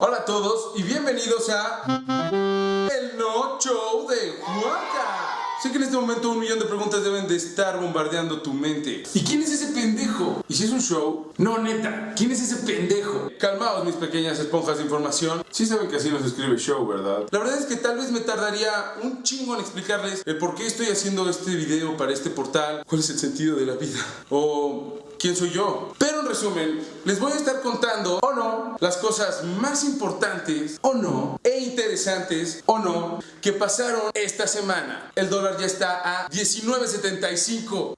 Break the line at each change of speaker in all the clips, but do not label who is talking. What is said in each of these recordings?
Hola a todos y bienvenidos a El No Show de Juanca. Sé que en este momento un millón de preguntas deben de estar bombardeando tu mente. ¿Y quién es ese pendejo? ¿Y si es un show? No, neta, ¿quién es ese pendejo? Calmaos mis pequeñas esponjas de información. Sí saben que así no se escribe show, ¿verdad? La verdad es que tal vez me tardaría un chingo en explicarles el por qué estoy haciendo este video para este portal, cuál es el sentido de la vida, o quién soy yo. Pero en resumen, les voy a estar contando, las cosas más importantes, o no, e interesantes, o no, que pasaron esta semana. El dólar ya está a 19.75.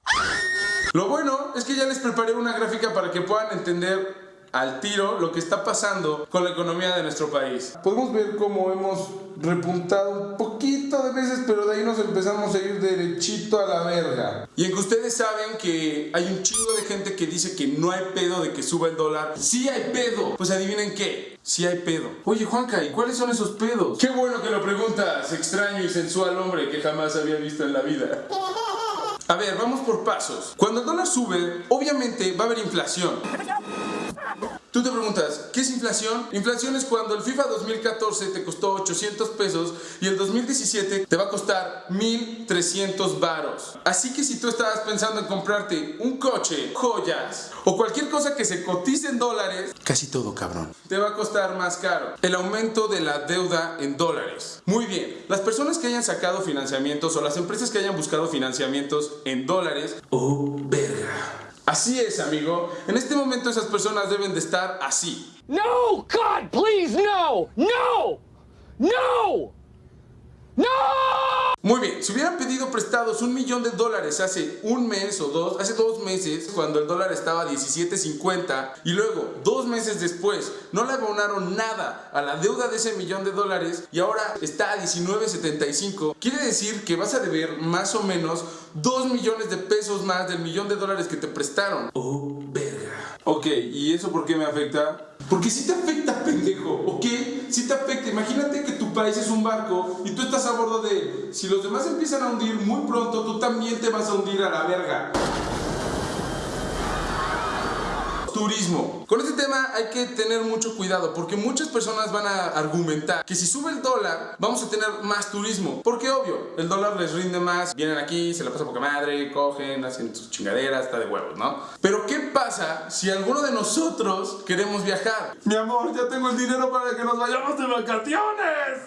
Lo bueno es que ya les preparé una gráfica para que puedan entender al tiro lo que está pasando con la economía de nuestro país. Podemos ver cómo hemos repuntado un poquito de veces, pero de ahí nos empezamos a ir derechito a la verga. Y en que ustedes saben que hay un chingo de gente que dice que no hay pedo de que suba el dólar. Sí hay pedo. Pues adivinen qué. Sí hay pedo. Oye Juanca, ¿y cuáles son esos pedos? Qué bueno que lo preguntas, extraño y sensual hombre que jamás había visto en la vida. A ver, vamos por pasos. Cuando el dólar sube, obviamente va a haber inflación. Tú te preguntas, ¿qué es inflación? Inflación es cuando el FIFA 2014 te costó 800 pesos y el 2017 te va a costar 1300 varos. Así que si tú estabas pensando en comprarte un coche, joyas o cualquier cosa que se cotice en dólares, casi todo cabrón, te va a costar más caro. El aumento de la deuda en dólares. Muy bien, las personas que hayan sacado financiamientos o las empresas que hayan buscado financiamientos en dólares, oh. Así es, amigo. En este momento esas personas deben de estar así.
No, God, please, no, no, no, no.
Muy bien, si hubieran pedido prestados un millón de dólares hace un mes o dos, hace dos meses, cuando el dólar estaba a 17.50 y luego dos meses después no le abonaron nada a la deuda de ese millón de dólares y ahora está a 19.75, quiere decir que vas a deber más o menos 2 millones de pesos más del millón de dólares que te prestaron. Oh, verga. Ok, ¿y eso por qué me afecta? Porque si te afecta, pendejo, ¿ok? Si te afecta. Imagínate que tu país es un barco y tú estás a bordo de él. Si los demás empiezan a hundir muy pronto, tú también te vas a hundir a la verga. Turismo. Con este tema hay que tener mucho cuidado porque muchas personas van a argumentar que si sube el dólar vamos a tener más turismo. Porque obvio, el dólar les rinde más, vienen aquí, se la pasan poca madre, cogen, hacen sus chingaderas, está de huevos, ¿no? Pero ¿qué pasa si alguno de nosotros queremos viajar? Mi amor, ya tengo el dinero para que nos vayamos de vacaciones.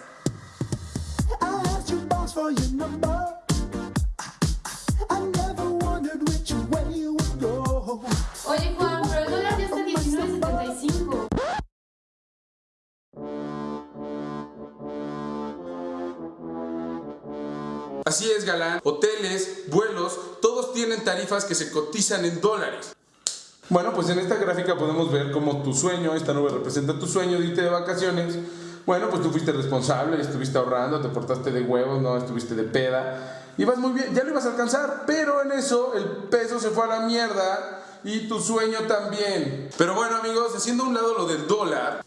Así es, galán. Hoteles, vuelos, todos tienen tarifas que se cotizan en dólares. Bueno, pues en esta gráfica podemos ver cómo tu sueño, esta nube representa tu sueño de irte de vacaciones. Bueno, pues tú fuiste responsable, estuviste ahorrando, te portaste de huevos, no estuviste de peda. Ibas muy bien, ya lo ibas a alcanzar, pero en eso el peso se fue a la mierda y tu sueño también. Pero bueno, amigos, haciendo a un lado lo del dólar,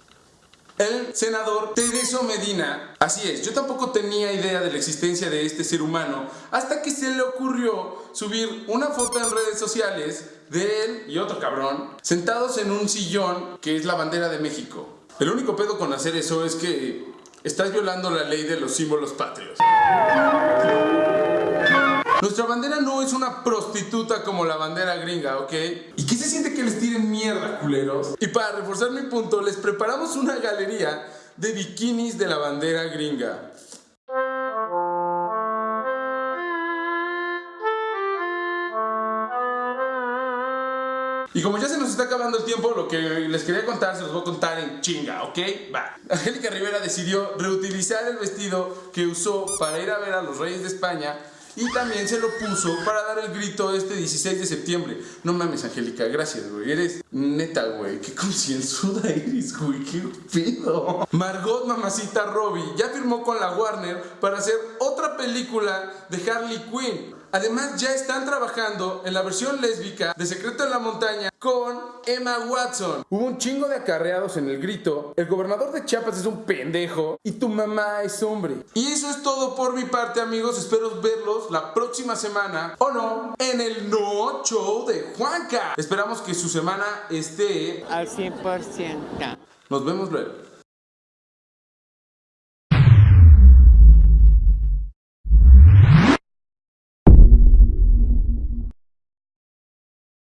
el senador Tereso Medina, así es, yo tampoco tenía idea de la existencia de este ser humano hasta que se le ocurrió subir una foto en redes sociales de él y otro cabrón sentados en un sillón que es la bandera de México. El único pedo con hacer eso es que estás violando la ley de los símbolos patrios. Nuestra bandera no es una prostituta como la bandera gringa, ¿ok? ¿Y qué se siente que les tiren mierda, culeros? Y para reforzar mi punto, les preparamos una galería de bikinis de la bandera gringa. Y como ya se nos está acabando el tiempo, lo que les quería contar se los voy a contar en chinga, ¿ok? Va. Angélica Rivera decidió reutilizar el vestido que usó para ir a ver a los Reyes de España y también se lo puso para dar el grito este 16 de septiembre. No mames, Angélica, gracias, güey. Eres neta, güey. Qué concienzuda eres, güey. Qué pedo. Margot Mamacita Robbie ya firmó con la Warner para hacer otra película de Harley Quinn. Además, ya están trabajando en la versión lésbica de Secreto en la Montaña con Emma Watson. Hubo un chingo de acarreados en el grito. El gobernador de Chiapas es un pendejo y tu mamá es hombre. Y eso es todo por mi parte, amigos. Espero verlos la próxima semana o no en el No Show de Juanca. Esperamos que su semana esté.
al 100%.
Nos vemos luego.